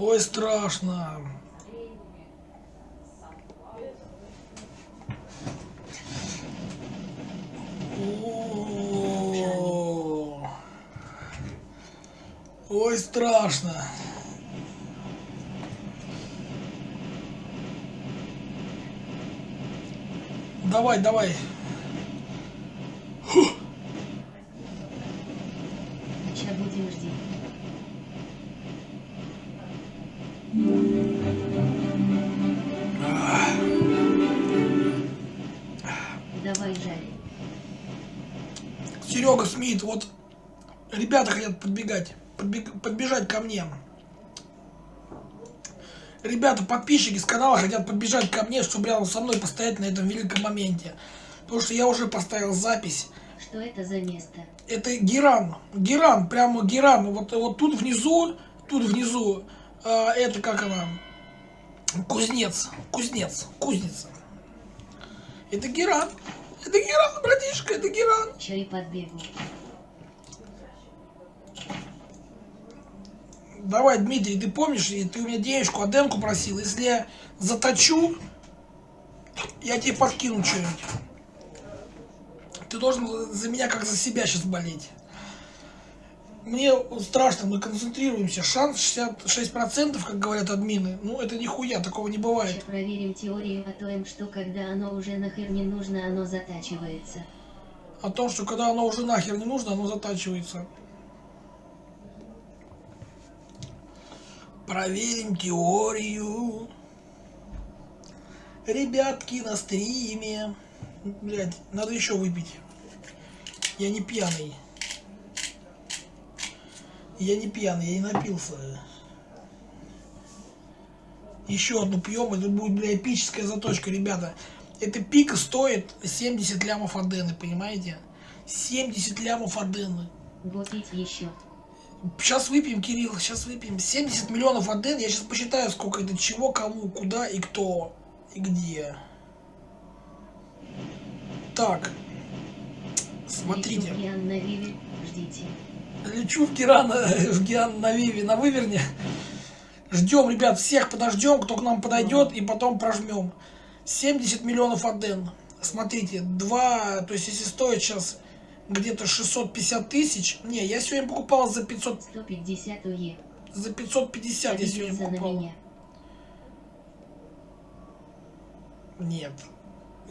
Ой, страшно. Ой, страшно. Давай, давай. Серега Смит, вот ребята хотят подбегать, подбег- подбежать ко мне. Ребята, подписчики с канала хотят подбежать ко мне, чтобы рядом со мной постоять на этом великом моменте. Потому что я уже поставил запись. Что это за место? Это Геран. Геран, прямо Геран. Вот, вот тут внизу, тут внизу, а, это как она, кузнец, кузнец, кузница. Это Геран. Это Геран, братишка, это Геран. Чё и подбегу. Давай, Дмитрий, ты помнишь, ты у меня денежку, Аденку просил. Если я заточу, я тебе подкину что-нибудь. Ты должен за меня как за себя сейчас болеть. Мне страшно, мы концентрируемся. Шанс 66%, как говорят админы. Ну, это нихуя, такого не бывает. проверим теорию о том, что когда оно уже нахер не нужно, оно затачивается. О том, что когда оно уже нахер не нужно, оно затачивается. Проверим теорию. Ребятки на стриме. Блять, надо еще выпить. Я не пьяный. Я не пьяный, я не напился. Еще одну пьем, это будет, бля, эпическая заточка, ребята. Эта пика стоит 70 лямов адены, понимаете? 70 лямов адены. Гопить еще. Сейчас выпьем, Кирилл, сейчас выпьем. 70 миллионов аден, я сейчас посчитаю, сколько это чего, кому, куда и кто, и где. Так. Смотрите. Ждите. Лечу в Геран, в Геран на Виве, на Выверне. Ждем, ребят, всех подождем, кто к нам подойдет, и потом прожмем. 70 миллионов аден. Смотрите, два, то есть если стоит сейчас где-то 650 тысяч. Не, я сегодня покупал за 500, 150 УЕ. за 550 я сегодня покупал. Нет,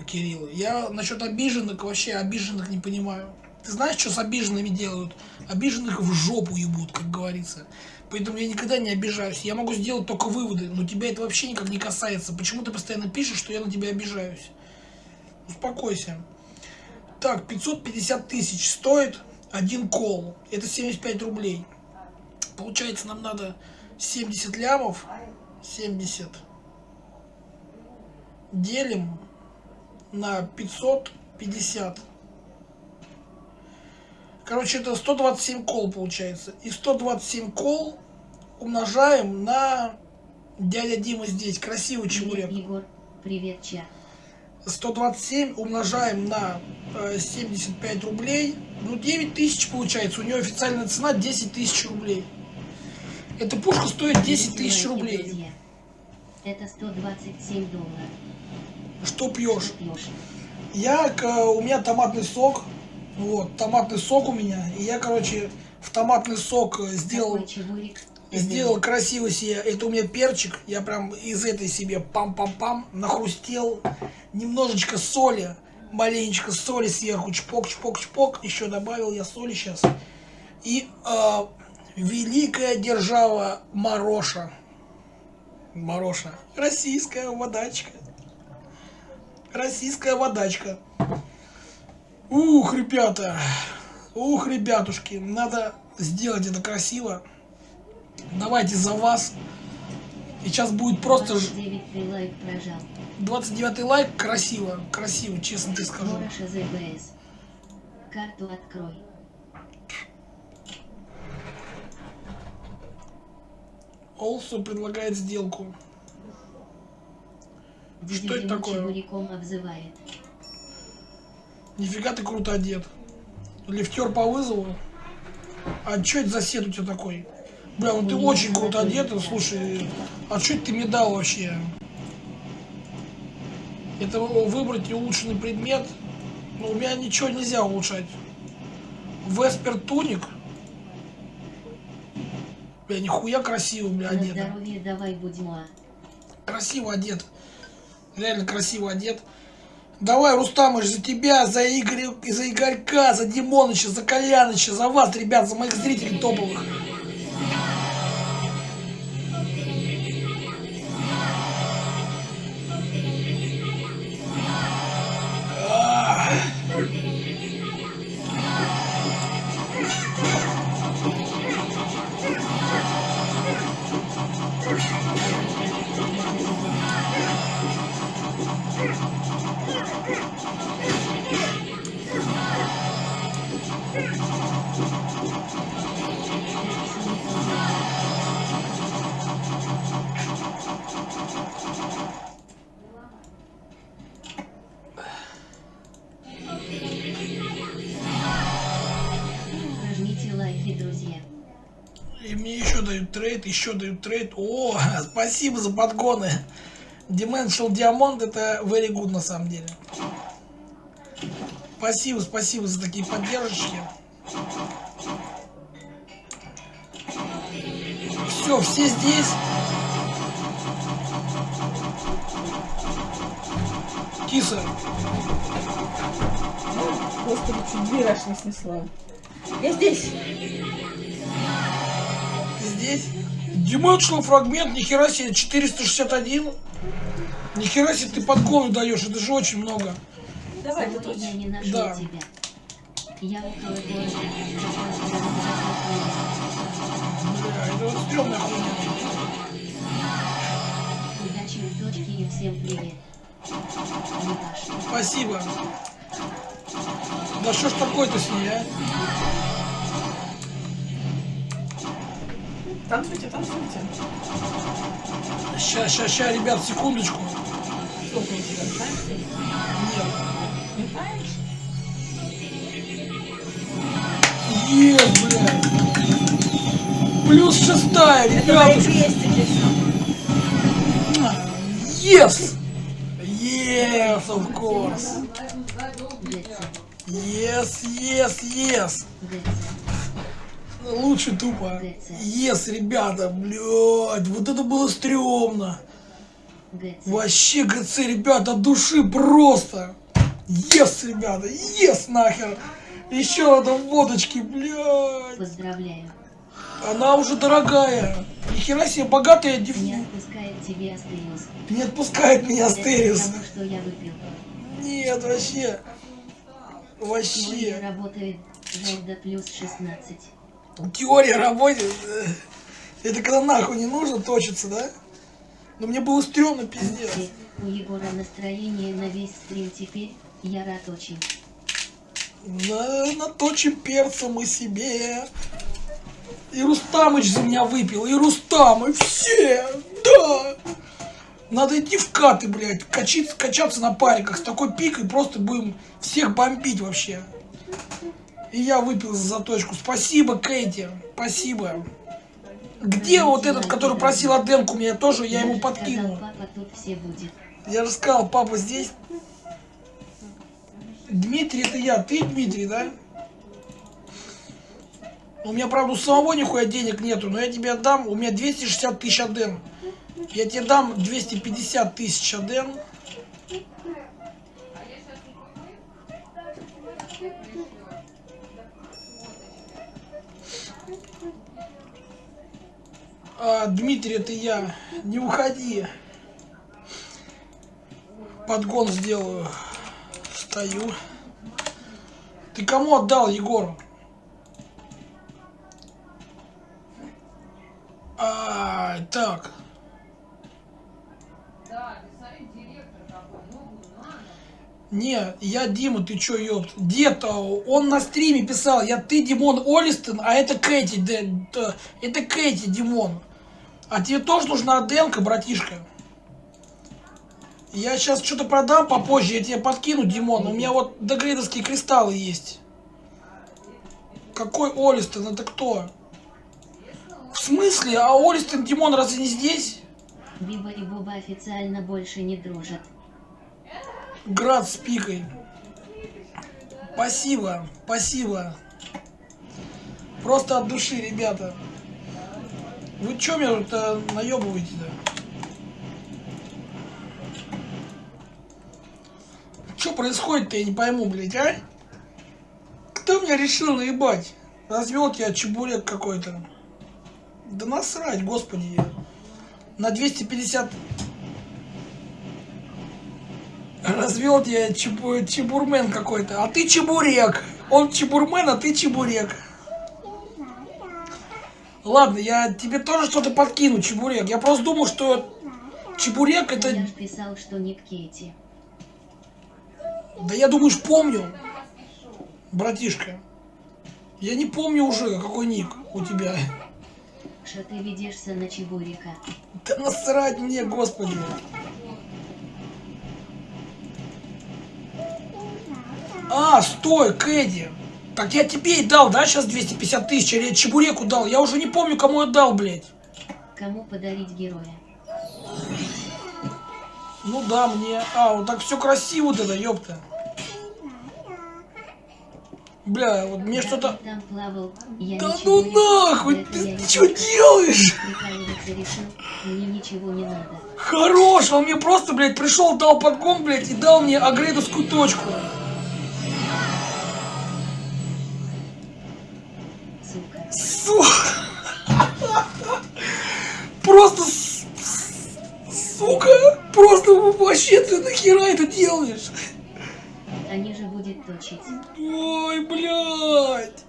Кирилл, я насчет обиженных вообще обиженных не понимаю. Ты знаешь, что с обиженными делают? Обиженных в жопу ебут, как говорится. Поэтому я никогда не обижаюсь. Я могу сделать только выводы, но тебя это вообще никак не касается. Почему ты постоянно пишешь, что я на тебя обижаюсь? Успокойся. Так, 550 тысяч стоит один кол. Это 75 рублей. Получается, нам надо 70 лямов. 70 делим на 550. Короче, это 127 кол получается. И 127 кол умножаем на дядя Дима здесь. Красивый чебурек. Егор. Привет, чат. 127 умножаем на э, 75 рублей. Ну, 9 тысяч получается. У нее официальная цена 10 тысяч рублей. Эта пушка стоит 10 тысяч рублей. Это 127 долларов. Что пьешь? Что пьешь? Я, к- у меня томатный сок. Вот, томатный сок у меня. И я, короче, в томатный сок э, сделал, сделал красиво себе. Это у меня перчик. Я прям из этой себе пам-пам-пам нахрустел. Немножечко соли. Маленечко соли сверху. Чпок-чпок-чпок. Еще добавил я соли сейчас. И э, великая держава Мароша. Мароша. Российская водачка. Российская водачка. Ух, ребята. Ух, ребятушки. Надо сделать это красиво. Давайте за вас. И сейчас будет просто ж- 29 ты лайк прожал. 29 лайк. Красиво. Красиво, честно тебе скажу. Карту открой. Олсу предлагает сделку. Что это такое? обзывает. Нифига ты круто одет. Лифтер по вызову. А что это за сет у тебя такой? Бля, ну ты очень круто одет, слушай, а что ты мне дал вообще? Это выбрать улучшенный предмет, но у меня ничего нельзя улучшать. Веспер туник. Бля, нихуя красиво, бля, одет. здоровье давай будьма. Красиво одет. Реально красиво одет. Давай, Рустамыч, за тебя, за Игоря, за Игорька, за Димоныча, за Коляныча, за вас, ребят, за моих зрителей топовых. Trade, еще дают trade. О, спасибо за подгоны. Dimensional Diamond это very good на самом деле. Спасибо, спасибо за такие поддержки. Все, все здесь. Киса, Господи, чуть дверь аж не снесла. Я здесь. Здесь? Dimensional фрагмент, нихера себе, 461. Нихера себе ты подгоны даешь, это же очень много. Давай, точно. не нашел Да. тебя. Я около города. Бля, это вот стрёмная хуйня. Удачи в точке и всем привет. Спасибо. Да что ж такое-то с ней, а? Танцуйте, танцуйте. Ща, ща, ща, ребят, секундочку. Сколько у тебя? Нет. Не знаешь? Ес, блядь. Плюс шестая, крестики. Yes! Yes, of course. Yes, yes, yes. Лучше тупо. Yes, ребята, блядь, вот это было стрёмно. Вообще, ГЦ, ребята, души просто. Ес, ребята, ес нахер. Еще одна водочки, блядь. Поздравляю. Она уже дорогая. Нихера себе, богатая дев... Не отпускает тебе Астериус. Не отпускает меня Астериус. Нет, вообще. Вообще. работает. Жаль до плюс 16. Теория работает. Это когда нахуй не нужно точиться, да? Но мне было стрёмно, пиздец. У Егора настроение на весь стрим теперь. Я рад очень. На, наточим перца мы себе. И Рустамыч за меня выпил, и Рустам, и все, да. Надо идти в каты, блядь, качиться, качаться на париках с такой пикой, просто будем всех бомбить вообще. И я выпил за заточку. Спасибо, Кейти, спасибо. Где вот этот, который просил Аденку меня тоже, я ему подкинул. Я же сказал, папа здесь. Дмитрий, это я. Ты Дмитрий, да? У меня, правда, у самого нихуя денег нету, но я тебе отдам. У меня 260 тысяч аден. Я тебе дам 250 тысяч аден. А, Дмитрий, это я. Не уходи. Подгон сделаю. Стою. Ты кому отдал, Егор? А, так. Не, я Дима, ты чё, ёпт? Дед-то, он на стриме писал, я ты Димон Олистон, а это Кэти, Дэ- т- это Кэти, Димон. А тебе тоже нужна Аденка, братишка? Я сейчас что-то продам попозже, я тебе подкину, Димон. У меня вот дегрейдовские кристаллы есть. Какой Олистон? Это кто? В смысле? А Олистон Димон разве не здесь? Биба и Боба официально больше не дружат. Град с пикой. Спасибо, спасибо. Просто от души, ребята. Вы чё меня тут э, наебываете-то? Что происходит-то, я не пойму, блядь, а? Кто меня решил наебать? Развел тебя чебурек какой-то. Да насрать, господи. На 250... Развел тебя чебу- чебурмен какой-то. А ты чебурек. Он чебурмен, а ты чебурек. Ладно, я тебе тоже что-то подкину, чебурек. Я просто думал, что чебурек это... Я писал, что не Кейти. Да я думаешь, помню, братишка. Я не помню уже, какой ник у тебя. Что ты ведешься на Чебурика. Да насрать мне, господи. А, стой, Кэдди. Так я тебе и дал, да, сейчас 250 тысяч? Или я Чебуреку дал? Я уже не помню, кому я дал, блядь. Кому подарить героя? Ну да, мне. А, вот так все красиво вот это, ёпта. Бля, вот мне что-то... Да ну понял, нахуй, ты не что делаешь? Хорош, он мне просто, блядь, пришел, дал подгон, блядь, и дал мне агрейдовскую точку. Сука. Сука. Просто, сука, просто вообще ты нахера это делаешь? Они же будет точить. Ой, блядь.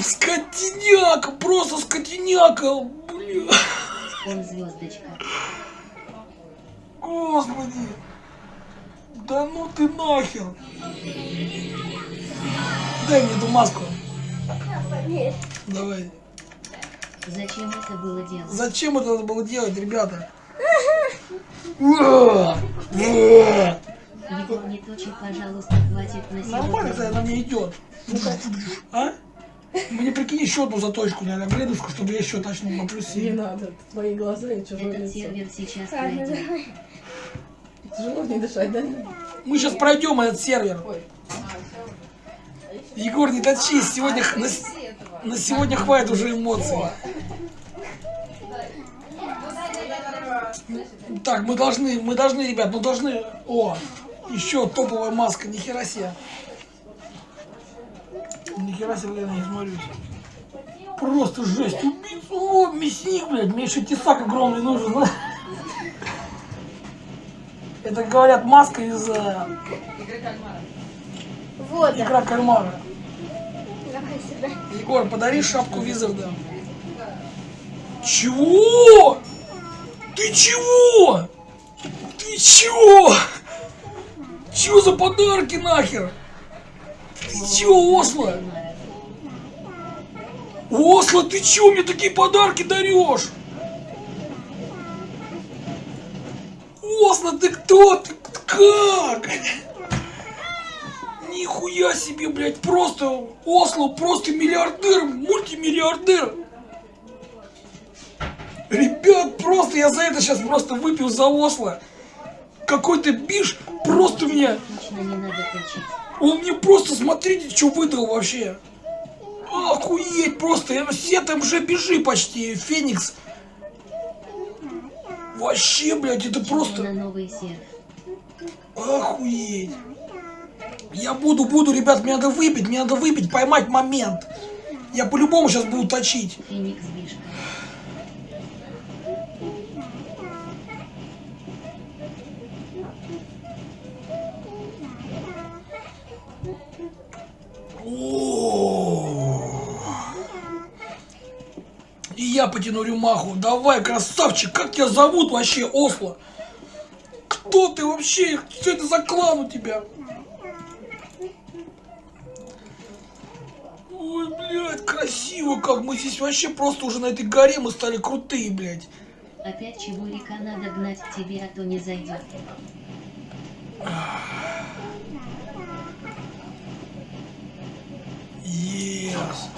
Скотиняка, просто скотиняка, блядь. Он звездочка. Господи. Да ну ты нахер. Дай мне эту маску. Давай. Зачем это было делать? Зачем это надо было делать, ребята? Не точи, пожалуйста, хватит на Нормально, кстати, сегодня. она мне идет. А? Мне прикинь еще одну заточку, наверное, грейдовскую, чтобы я еще точно на Не плюсе. надо, это твои глаза и чужое Этот лицо. сервер сейчас пройдет. Тяжело не дышать, да? Мы сейчас пройдем этот сервер. Ой. Егор, не точись, сегодня х- на, на сегодня хватит уже эмоций. Так, мы должны, мы должны, ребят, мы должны... О, еще топовая маска, нихера себе. Нихера себе, я не смотрюсь. Просто жесть. Убийца. О, мясник, блядь. Мне еще тесак огромный нужен. да? Это, говорят, маска из э, Вот, игра кальмара. Давай сюда. Егор, подари шапку Визарда. Чего? Ты чего? Ты чего? Чего за подарки нахер? Ты чего, Осло? Осло, ты чего мне такие подарки дарешь? Осло, ты кто? Ты как? Нихуя себе, блядь, просто Осло, просто миллиардер, мультимиллиардер. Ребят, просто я за это сейчас просто выпил за Осло. Какой-то биш просто точить. он мне просто, смотрите, что выдал вообще. Охуеть просто, все там же бежи почти, Феникс. Вообще, блядь, это просто... Охуеть. Я буду, буду, ребят, мне надо выпить, мне надо выпить, поймать момент. Я по-любому сейчас буду точить. И я потяну рюмаху. Давай, красавчик, как тебя зовут вообще, Осло? Кто ты вообще? Что это за клан у тебя? Ой, блядь, красиво как. Мы здесь вообще просто уже на этой горе мы стали крутые, блядь. Опять чего река надо гнать к тебе, а то не зайдет. Yes.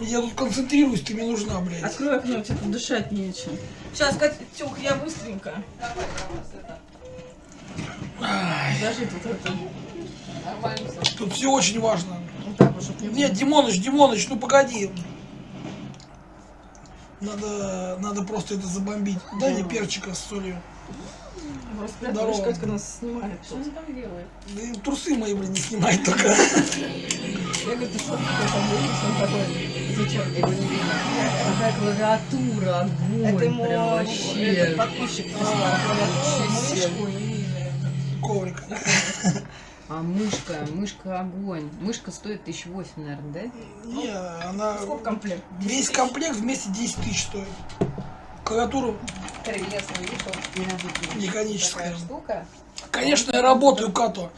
Я тут концентрируюсь, ты мне нужна, блядь. Открой окно, тебе тут дышать нечем. Сейчас, Катюх, я быстренько. Подожди, тут это... Тут все очень важно. Вот так вот, чтоб не Нет, Димоныч, Димоныч, ну погоди. Надо, надо просто это забомбить. Дай мне перчика с солью. Здорово. Катька нас снимает. Что он там делает? Да и трусы мои, блин, не снимай только. Я говорю, ты что, там выпуск, он такой, зачем? Его не видно. Какая клавиатура, огонь, Это ему прям этот вообще. подписчик прислал, клавиатуру, мышку и Коврик. А мышка, мышка огонь. Мышка стоит тысяч восемь, наверное, да? Не, она... Сколько комплект? Весь комплект вместе 10 тысяч стоит. Клавиатуру Интересно, видишь, механическая. штука. Конечно, я работаю, Като.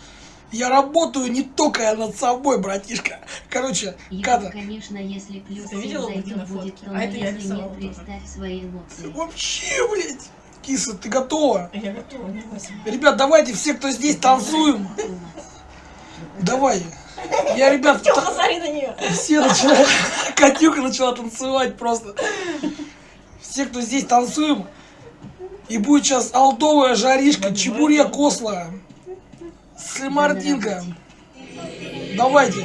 Я работаю не только над собой, братишка. Короче, И, Ката, конечно, если плюс зайдет, будет то, А это я если нет, тоже. представь свои эмоции. вообще, блядь. Киса, ты готова? Я готова, не. Ребят, давайте все, кто здесь, танцуем. Давай. Я, ребят, та- Посмотри на нее. все начали... Катюка начала танцевать просто. Все, кто здесь, танцуем. И будет сейчас алдовая жаришка, чебурек осло. Слимартинка. Давайте.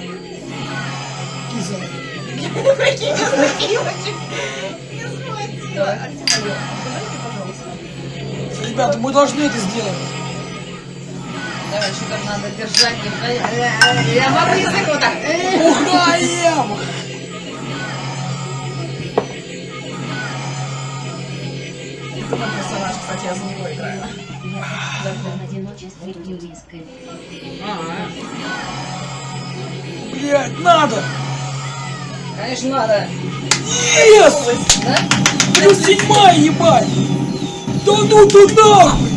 Киса. Ребята, мы должны это сделать. Давай, что там надо держать. Я могу язык вот так. Угаем! Это мой персонаж, кстати, я за него играю. Блять, надо! Конечно, надо. Yes! Да? Плюс седьмая, ебать! Да ну ты нахуй!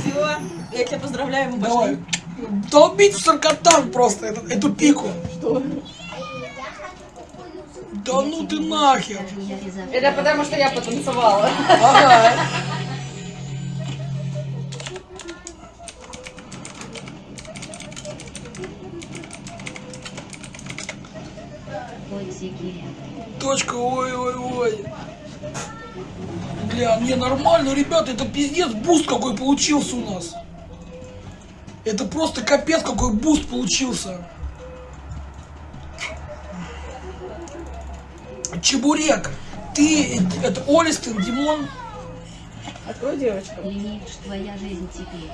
Все, я тебя поздравляю, мы Давай. пошли. Долбить в саркотан просто, эту, эту пику. Что? Да ну ты нахер! Это потому, что я потанцевала. Ага. Ребята, это пиздец boost какой получился у нас. Это просто капец какой boost получился. Чебурек, ты, это Олистин, Димон, Открой девочку. Ленивш, твоя жизнь теперь.